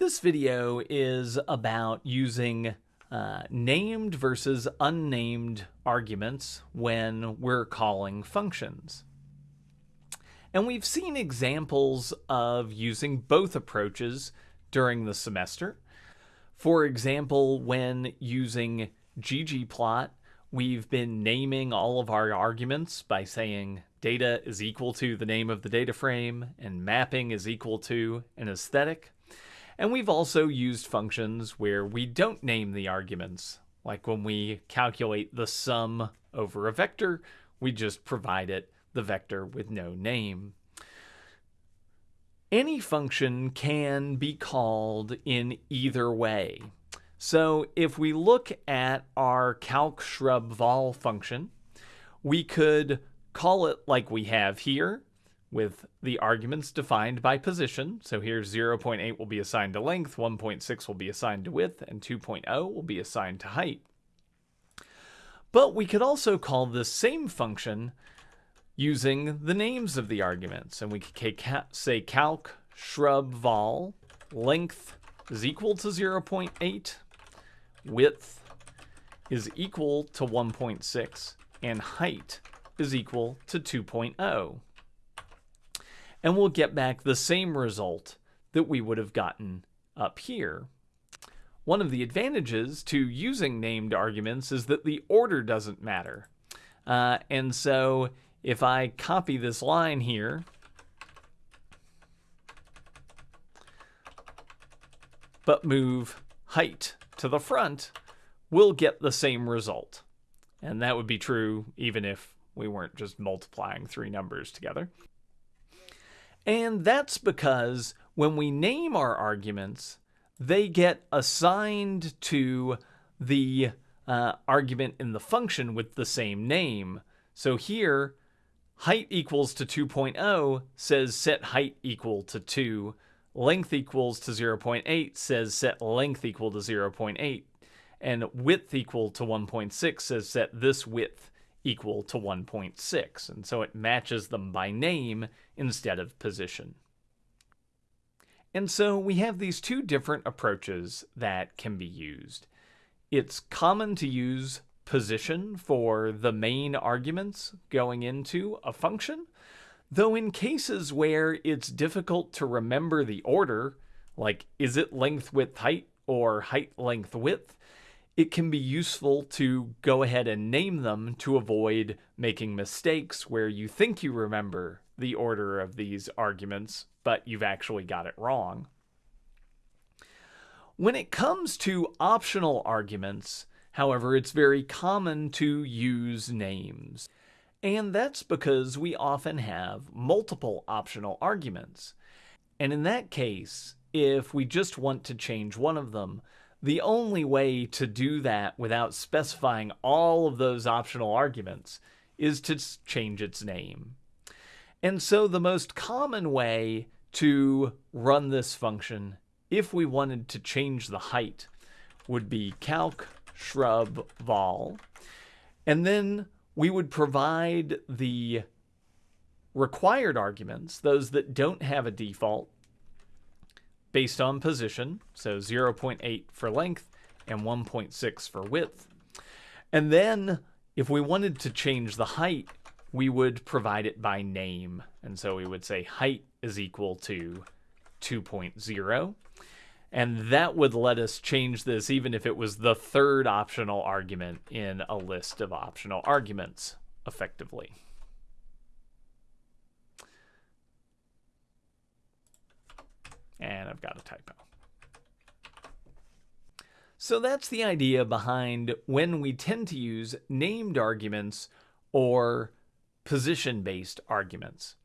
This video is about using uh, named versus unnamed arguments when we're calling functions. And we've seen examples of using both approaches during the semester. For example, when using ggplot, we've been naming all of our arguments by saying data is equal to the name of the data frame and mapping is equal to an aesthetic. And we've also used functions where we don't name the arguments, like when we calculate the sum over a vector, we just provide it the vector with no name. Any function can be called in either way. So if we look at our calc shrub vol function, we could call it like we have here, with the arguments defined by position. So here 0.8 will be assigned to length, 1.6 will be assigned to width, and 2.0 will be assigned to height. But we could also call this same function using the names of the arguments. And we could say calc shrub vol length is equal to 0.8, width is equal to 1.6, and height is equal to 2.0 and we'll get back the same result that we would have gotten up here. One of the advantages to using named arguments is that the order doesn't matter. Uh, and so if I copy this line here, but move height to the front, we'll get the same result. And that would be true even if we weren't just multiplying three numbers together. And that's because when we name our arguments, they get assigned to the uh, argument in the function with the same name. So here, height equals to 2.0 says set height equal to 2. Length equals to 0.8 says set length equal to 0.8. And width equal to 1.6 says set this width equal to 1.6. And so it matches them by name instead of position. And so we have these two different approaches that can be used. It's common to use position for the main arguments going into a function, though in cases where it's difficult to remember the order, like is it length width height or height length width, it can be useful to go ahead and name them to avoid making mistakes where you think you remember the order of these arguments, but you've actually got it wrong. When it comes to optional arguments, however, it's very common to use names. And that's because we often have multiple optional arguments. And in that case, if we just want to change one of them, the only way to do that without specifying all of those optional arguments is to change its name. And so the most common way to run this function, if we wanted to change the height, would be calc shrub vol. And then we would provide the required arguments, those that don't have a default, based on position, so 0.8 for length and 1.6 for width. And then if we wanted to change the height, we would provide it by name. And so we would say height is equal to 2.0. And that would let us change this even if it was the third optional argument in a list of optional arguments effectively. And I've got a typo. So that's the idea behind when we tend to use named arguments or position-based arguments.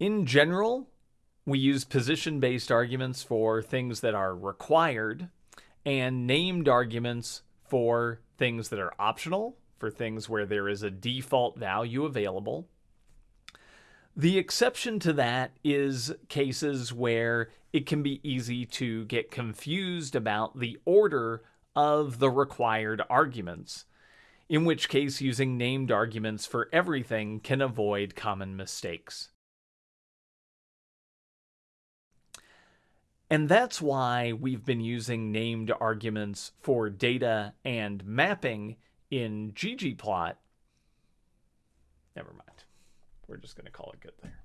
In general, we use position-based arguments for things that are required and named arguments for things that are optional, for things where there is a default value available. The exception to that is cases where it can be easy to get confused about the order of the required arguments, in which case using named arguments for everything can avoid common mistakes. And that's why we've been using named arguments for data and mapping in ggplot. Never mind. We're just going to call it good there.